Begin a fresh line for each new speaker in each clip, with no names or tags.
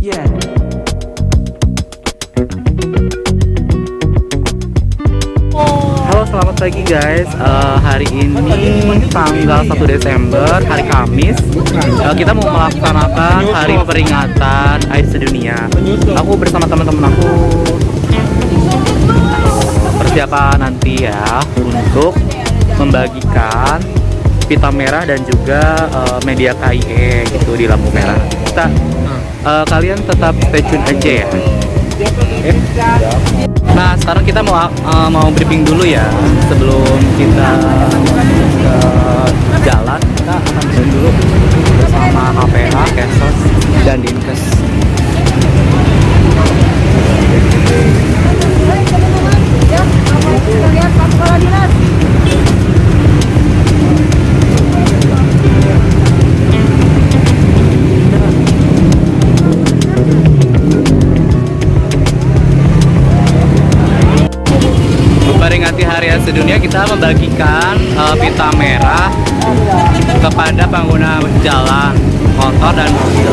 Yeah. Halo selamat pagi guys. Uh, Hari ini tanggal 1 Desember Hari Kamis. Uh, Kita mau melaksanakan hari peringatan AIDS sedunia. Aku bersama teman-teman aku. Persiapan nanti ya Untuk membagikan pita merah dan juga uh, media KIE gitu di lampu merah. Kita eh, kalian tetap stay tune aja ya. Nah, sekarang kita mau uh, mau briefing dulu ya sebelum kita Memperingati Hari Sedunia kita membagikan uh, pita merah kepada pengguna jalan motor dan mobil.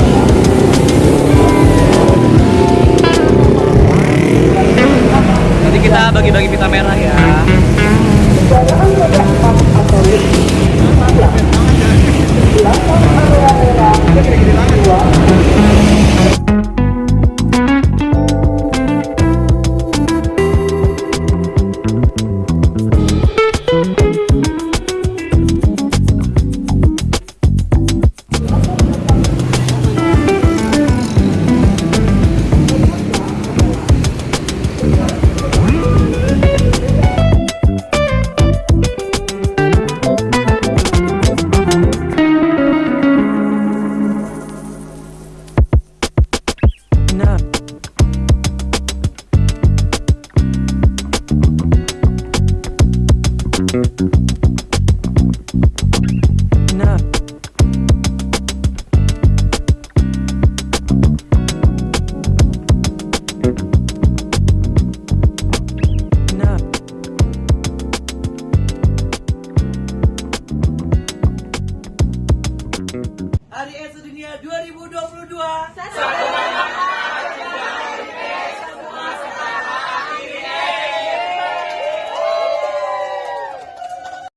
Nanti kita bagi-bagi pita merah ya.
Hari Es Sedunia 2022 Satu